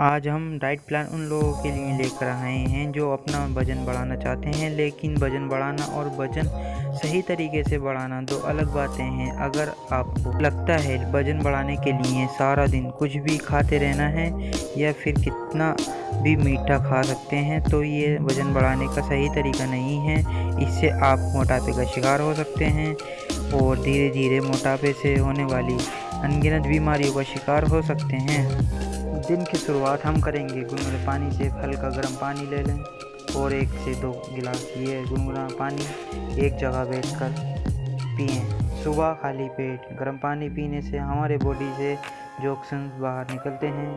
आज हम diet plan उन लोगों के लिए लेकर आए हैं जो अपना वज़न बढ़ाना चाहते हैं, लेकिन वज़न बढ़ाना और वज़न सही तरीके से बढ़ाना दो अलग बातें हैं। अगर आपको लगता है वज़न बढ़ाने के लिए सारा दिन कुछ भी खाते रहना है या फिर कितना भी मीठा खा सकते हैं तो ये वज़न बढ़ाने का सही तरीका नहीं है। इससे आप मोटापे का शिकार हो सकते हैं और धीरे धीरे मोटापे से होने वाली अनगिनत बीमारियों का शिकार हो सकते हैं। दिन की शुरुआत हम करेंगे। गुनगुने पानी से हल्का गर्म पानी ले लें और एक से दो गिलास ये गुनगुना पानी एक जगह बैठ कर पिए। सुबह खाली पेट गर्म पानी पीने से हमारे बॉडी से जोक्सन बाहर निकलते हैं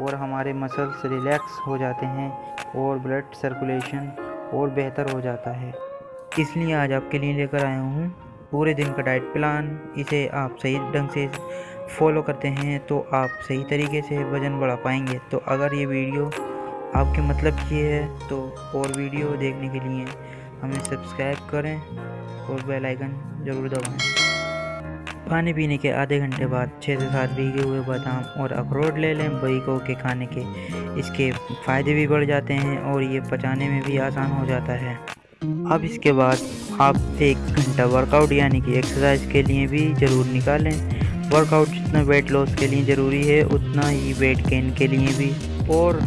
और हमारे मसल्स रिलैक्स हो जाते हैं और ब्लड सर्कुलेशन और बेहतर हो जाता है। इसलिए आज आपके लिए लेकर आया हूँ पूरे दिन का डाइट प्लान इसे आप सही ढंग से फॉलो करते हैं तो आप सही तरीके से वज़न बढ़ा पाएँगे। तो अगर ये वीडियो आपके मतलब की है तो और वीडियो देखने के लिए हमें सब्सक्राइब करें और बेल आइकन ज़रूर दबाएँ। पानी पीने के आधे घंटे बाद छः से सात भीगे हुए बादाम और अखरोट ले लें। बईकों के खाने के इसके फ़ायदे भी बढ़ जाते हैं और ये पचाने में भी आसान हो जाता है। अब इसके बाद आप एक घंटा वर्कआउट यानी कि एक्सरसाइज के लिए भी ज़रूर निकालें। वर्कआउट जितना वेट लॉस के लिए ज़रूरी है, उतना ही वेट गेन के लिए भी। और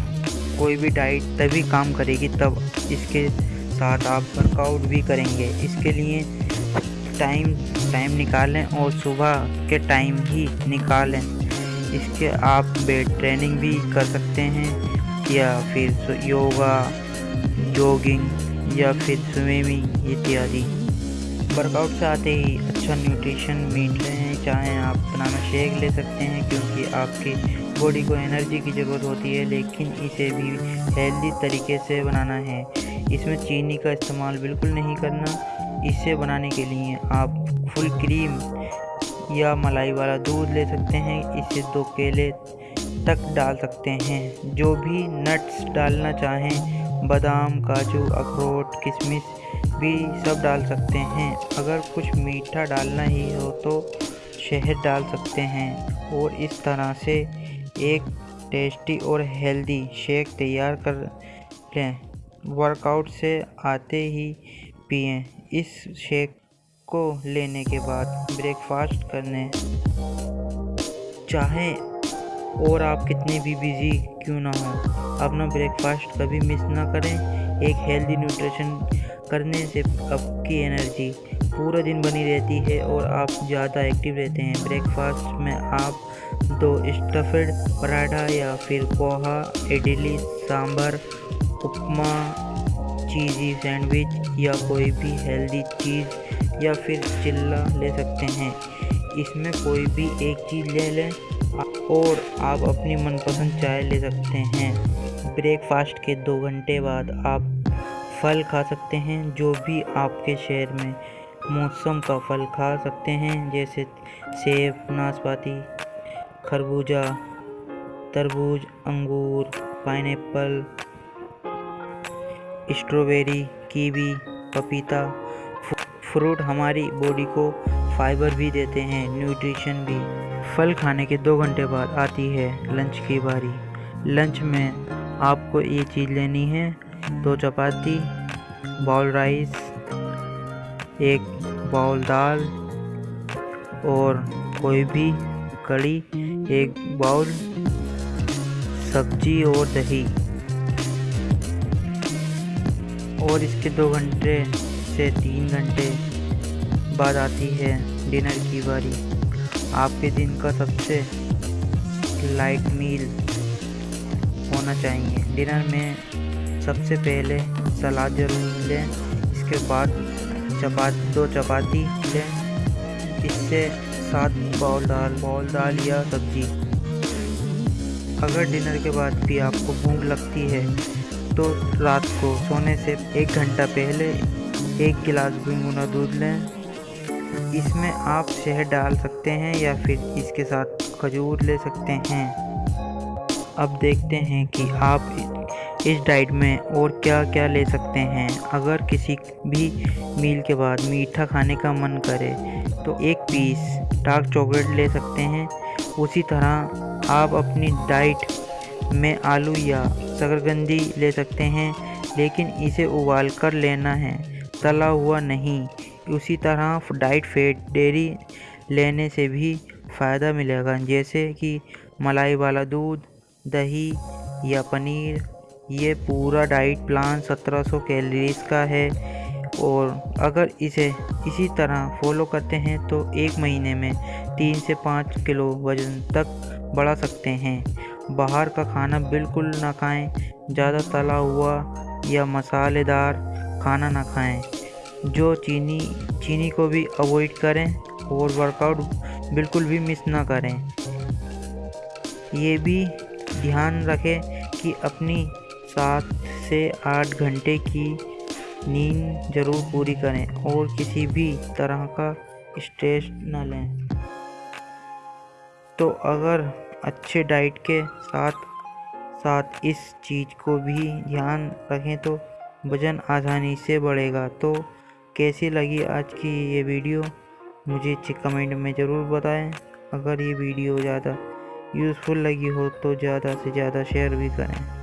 कोई भी डाइट तभी काम करेगी तब इसके साथ आप वर्कआउट भी करेंगे। इसके लिए टाइम टाइम निकालें और सुबह के टाइम ही निकालें। इसके आप वेट ट्रेनिंग भी कर सकते हैं या फिर योगा जॉगिंग या फिर स्विमिंग इत्यादि। वर्कआउट से आते ही अच्छा न्यूट्रिशन मीट लें चाहें आप बनाना शेक ले सकते हैं, क्योंकि आपकी बॉडी को एनर्जी की ज़रूरत होती है, लेकिन इसे भी हेल्दी तरीके से बनाना है। इसमें चीनी का इस्तेमाल बिल्कुल नहीं करना। इसे बनाने के लिए आप फुल क्रीम या मलाई वाला दूध ले सकते हैं। इसे दो केले तक डाल सकते हैं। जो भी नट्स डालना चाहें, बादाम, काजू, अखरोट, किशमिश भी सब डाल सकते हैं। अगर कुछ मीठा डालना ही हो तो शहद डाल सकते हैं। और इस तरह से एक टेस्टी और हेल्दी शेक तैयार कर लें। वर्कआउट से आते ही पिए। इस शेक को लेने के बाद ब्रेकफास्ट करने चाहें और आप कितने भी बिज़ी क्यों ना हो, अपना ब्रेकफास्ट कभी मिस ना करें। एक हेल्दी न्यूट्रिशन करने से आपकी एनर्जी पूरा दिन बनी रहती है और आप ज़्यादा एक्टिव रहते हैं। ब्रेकफास्ट में आप दो स्टफेड पराठा या फिर पोहा, इडली, सांभर, उपमा, चीज़ी सैंडविच या कोई भी हेल्दी चीज़ या फिर चिल्ला ले सकते हैं। इसमें कोई भी एक चीज़ ले लें और आप अपनी मनपसंद चाय ले सकते हैं। ब्रेकफास्ट के दो घंटे बाद आप फल खा सकते हैं, जो भी आपके शहर में मौसम का फल खा सकते हैं, जैसे सेब, नाशपाती, खरबूजा, तरबूज, अंगूर, पाइनएप्पल, स्ट्रॉबेरी, कीवी, पपीता। फ्रूट हमारी बॉडी को फाइबर भी देते हैं, न्यूट्रिशन भी। फल खाने के दो घंटे बाद आती है लंच की बारी। लंच में आपको ये चीज़ लेनी है दो चपाती बाउल राइस एक बाउल दाल और कोई भी कड़ी एक बाउल सब्ज़ी और दही। और इसके दो घंटे से तीन घंटे बाद आती है डिनर की बारी। आपके दिन का सबसे लाइट मील होना चाहिए। डिनर में सबसे पहले सलाद ज़रूर लें, इसके बाद चपाती, दो चपाती लें, इससे साथ बाउल दाल बाउल दाल या सब्ज़ी। अगर डिनर के बाद भी आपको भूख लगती है तो रात को सोने से एक घंटा पहले एक गिलास गुनगुना दूध लें। इसमें आप शहद डाल सकते हैं या फिर इसके साथ खजूर ले सकते हैं। अब देखते हैं कि आप इस डाइट में और क्या क्या ले सकते हैं? अगर किसी भी मील के बाद मीठा खाने का मन करे तो एक पीस डार्क चॉकलेट ले सकते हैं। उसी तरह आप अपनी डाइट में आलू या शकरकंदी ले सकते हैं, लेकिन इसे उबाल कर लेना है। तला हुआ नहीं। उसी तरह डाइट फेट डेयरी लेने से भी फ़ायदा मिलेगा, जैसे कि मलाई वाला दूध, दही या पनीर। ये पूरा डाइट प्लान 1700 कैलोरीज का है। और अगर इसे इसी तरह फॉलो करते हैं तो एक महीने में तीन से पाँच किलो वज़न तक बढ़ा सकते हैं। बाहर का खाना बिल्कुल ना खाएँ, ज़्यादा तला हुआ या मसालेदार खाना ना खाएँ। जो चीनी चीनी को भी अवॉइड करें और वर्कआउट बिल्कुल भी मिस ना करें। ये भी ध्यान रखें कि अपनी सात से आठ घंटे की नींद ज़रूर पूरी करें और किसी भी तरह का स्ट्रेस न लें। तो अगर अच्छे डाइट के साथ साथ इस चीज़ को भी ध्यान रखें तो वज़न आसानी से बढ़ेगा। तो कैसी लगी आज की ये वीडियो? मुझे कमेंट में ज़रूर बताएँ। अगर ये वीडियो ज़्यादा यूज़फुल लगी हो तो ज़्यादा से ज़्यादा शेयर भी करें।